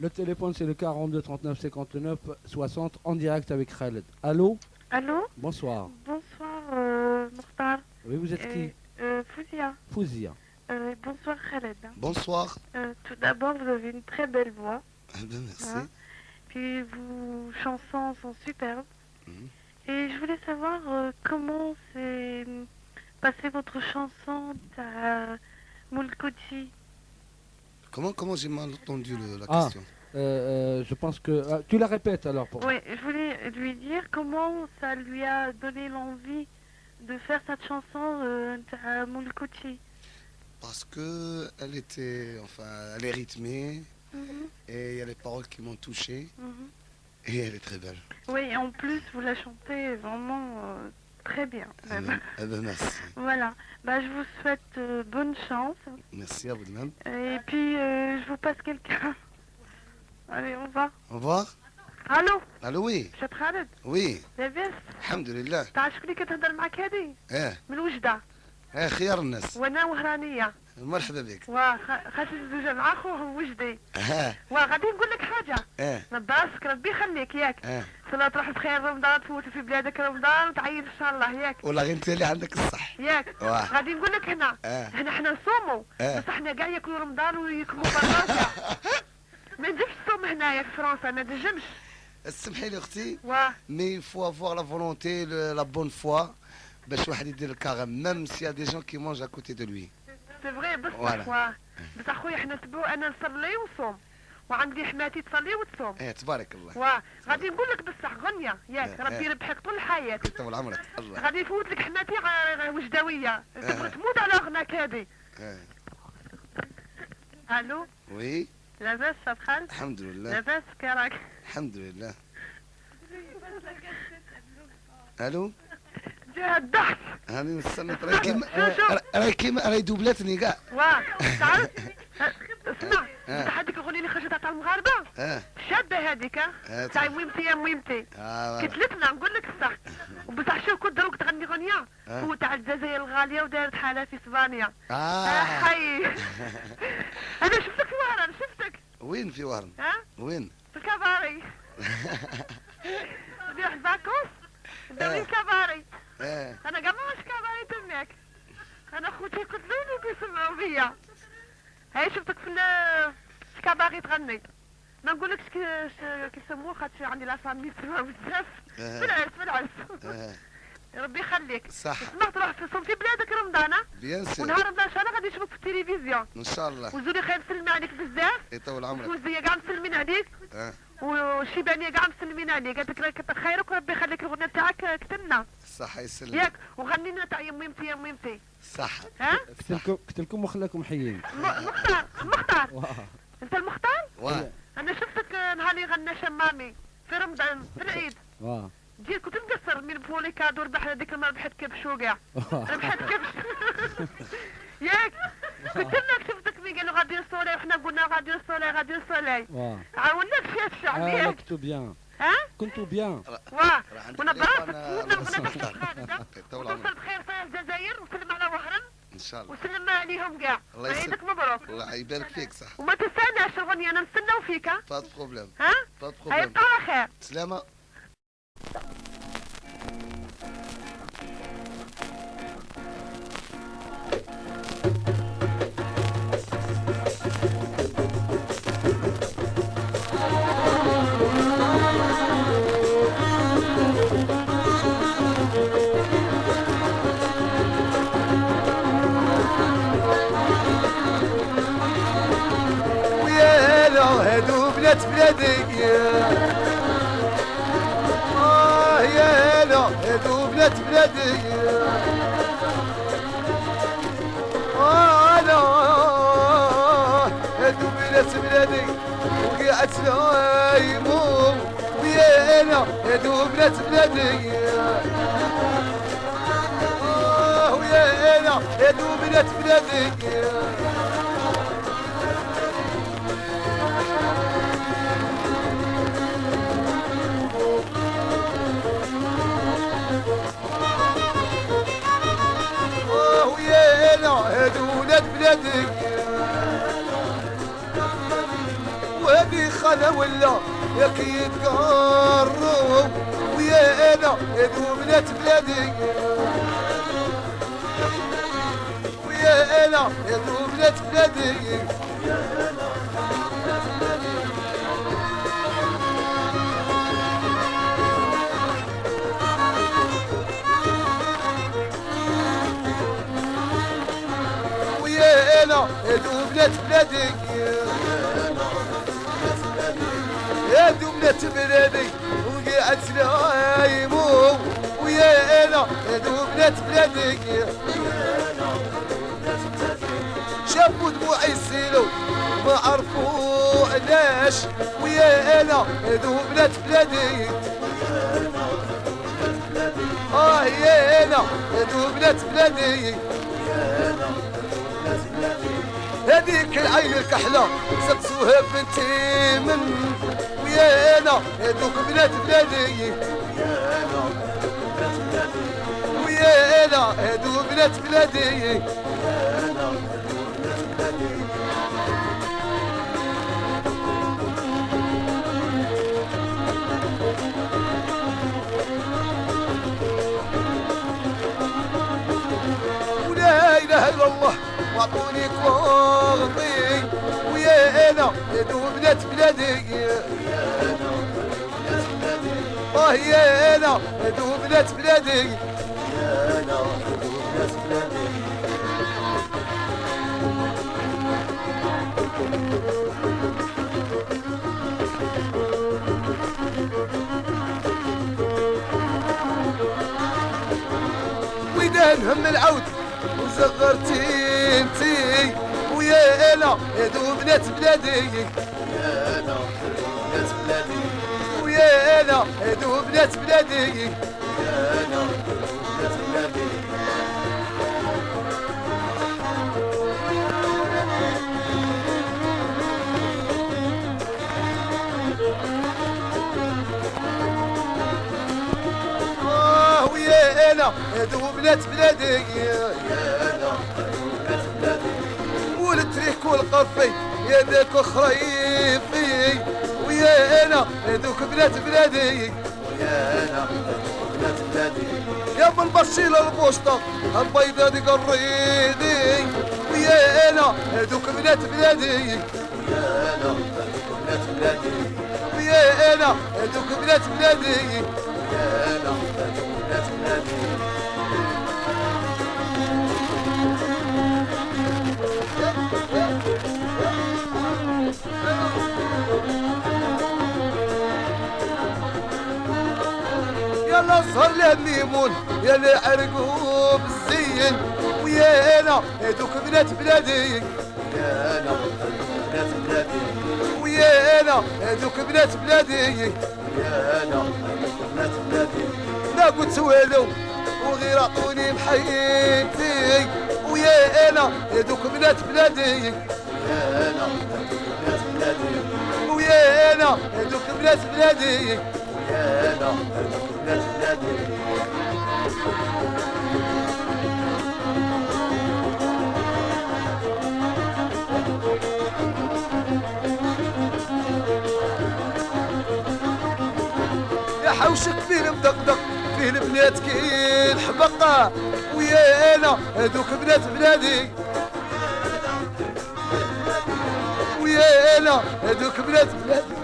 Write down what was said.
Le téléphone, c'est le 42 39 59 60 en direct avec Khaled. Allô Allô Bonsoir. Bonsoir, euh, Mokhtar. Oui, vous êtes qui euh, Fouzia. Fouzia. Euh, bonsoir, Khaled. Bonsoir. Euh, tout d'abord, vous avez une très belle voix. Ah ben, merci. Hein Puis vos chansons sont superbes. Mhm. Et je voulais savoir euh, comment s'est passée votre chanson à Moulkouti. Comment, comment j'ai mal entendu le- la Ah. question Euh, euh, je pense que. ah, tu la répètes alors pour. Oui, je voulais lui dire comment ça lui a donné l'envie de faire cette chanson euh, à Moulkouti. Parce que elle était, enfin, elle est rythmée Mhm, et il y a les paroles qui m'ont touché mhm. et elle est très belle. Oui, et en plus, vous la chantez vraiment euh, très bien. Ah même. ben, ah ben, merci. Voilà. Bah, je vous souhaite euh, bonne chance. Merci à vous de même. Et puis, euh, je vous passe quelqu'un. Allez, on va. Au revoir. الو Allô, oui. شات خالد Oui. لاباس الحمد لله. تعال شكون اللي كتهضر معاك هادي ايه من وجده ايه خيار الناس. وانا وهرانيه مرحبا بك. وخاتي الزوجه مع خوه وجدي اه وغادي نقول لك حاجه ايه براسك ربي يخليك ياك ايه صلاة تروح بخير رمضان تفوت في بلادك رمضان وتعيد إن شاء الله ياك. والله انت اللي عندك الصح. ياك. غادي نقول لك هنا آه. هنا حنا نصوموا. آه. بصح حنا كاع ياكلوا رمضان ويكموا براسا ما نديرش الصوم هنايا في فرنسا ما نجمش. اسمحي لي أختي. واه mais faut avoir la volonté la bonne foi باش واحد يدير ال carême même s'il y a des gens qui mangent à côté de lui c'est vrai بصح. واه بصح خويا حنا تبعو أنا نصلي ونصوم. وعندي حماتي تصلي وتصوم. إيه تبارك الله. واه غادي نقول لك بصح غنية. ياك آه. ربي يربحك طول الحياة طول عمرك. الله. غادي يفوت لك حماتي وجداوية آه. تبغي تموت على غناك إيه. ألو؟ oui؟ لاباس خالد الحمد لله. لاباس كي راك؟ الحمد لله. ألو؟ جا الضحك. هاني نستنى راهي كيما راهي كيما راهي دوبلاتني كاع. واه تعرف اسمع آه. انت هذيك الاغنيه اللي خرجت تاع المغاربة؟ آه. شابة هذيك آه تاع ميمتي يا ميمتي. كتلتنا نقول لك الصح وبصح شوف كنت دروك تغني غنية. آه. هو تاع الجزائر الغالية ودارت حالها في إسبانيا. آه. آه حي. أنا شفتك في وهران شفتك. وين في وهرن ها؟ وين؟ في الكباري. نروح باكوس آه. الكباري. أنا كاع ما كباري تماك أنا خوتي يقتلوني ويسمعوا بيا هاي شفتك في ال- في الكباري تغني. ما نقولكش كي كيسموه خاطر عندي la famille بزاف. في العرس في العرس ربي يخليك. صح. سمعت روح في بلادك رمضان ها؟ bien sûr. ونهار رمضان إن شاء الله غادي نشوفك في التلفزيون. إن شاء الله. وزولي خير مسلمين عليك بزاف. يطول عمرك وزوزية كاع مسلمين عليك. آه. والشيبانية كاع مسلمين عليك. قالت لك كتر خيرك وربي يخليك الغنى تاعك كتبنا صح يسلمك ياك وغني لنا تاع يا ميمتي يا ميمتي صح. ها؟ قلت لكم قلت لكم وخلاكم حيين. مختار مختار. انت المختار؟ واه أنا شفتك نهار اللي غنى شمامي في رمضان في العيد. واه. جيت كنت مقصر من فولي كادو ربح هذيك المره ربحت كبش وكاع. ربحت كبش ياك قلت لك شفتك مي قالوا غادي الصولاي وحنا قلنا غادي الصولاي غادي الصولاي واه. عاونا في الشعب آه كنتو بيان ها كنتو بيان واه يطول وتوصل عمرك بخير في الجزائر وسلم على وهران ان شاء الله وسلم عليهم كاع الله يسلمك. عيدك مبروك الله يبارك فيك صح وما تنساناش الغنية أنا نستناو فيك ها با بروبليم ها با هاي بروبليم خير سلامة بنات بلادي آه يا لا هادو بنات بلادي آه لا هادو بنات بلادي وقعت لايمو ويا لا هادو بنات بلادي آه ويا لا هادو بنات بلادي أنا ولا ياك يتقروا ويا أنا هذو بنات بلادي ويا أنا هذو بنات بلادي ويا أنا بلادي هادو بنات بلادي وقعت نايمو ويا أنا هادو بنات بلادي شافوا دموعي يسيلو ما عرفوا علاش ويا أنا هادو بنات بلادي آه يا أنا هادو بنات هذيك العين الكحلة سقسوها بنتي من ويا أنا هذوك بنات بلادي. ويا أنا هذوك بنات بلادي. إلا الله وأعطوني كوغطي ويا أنا هادو بنات بلادي. آه يا أنا هادو بنات بلادي. ويدان هم العود وزغرتي انتي. ويا أنا هادو بنات بلادي. أنا هادو بنات بلادي. آه ويا أنا هادو بنات بلادي. والتريك والقفي يا ذاك خريفي ويا أنا هذوك بنات بلادي. يا أبو البشيل البوسطة البيضة دي قريدي. ويا أنا هذوك بنات بلادي. ويا أنا هذوك بنات بلادي. له ميمون يلا عرقوا بالزين ويا أنا هذوك بنات بلادي. ويا أنا هذوك بنات بلادي. ما قلت والو وغير عطوني بحياتي. ويا أنا هذوك بنات بلادي. ويا أنا هذوك بنات بلادي. يا حوشك فيه مدقدق؟ فيه البنات كي الحبقة ويا أنا هذوك بنات بلادي ويا أنا هذوك بنات بلادي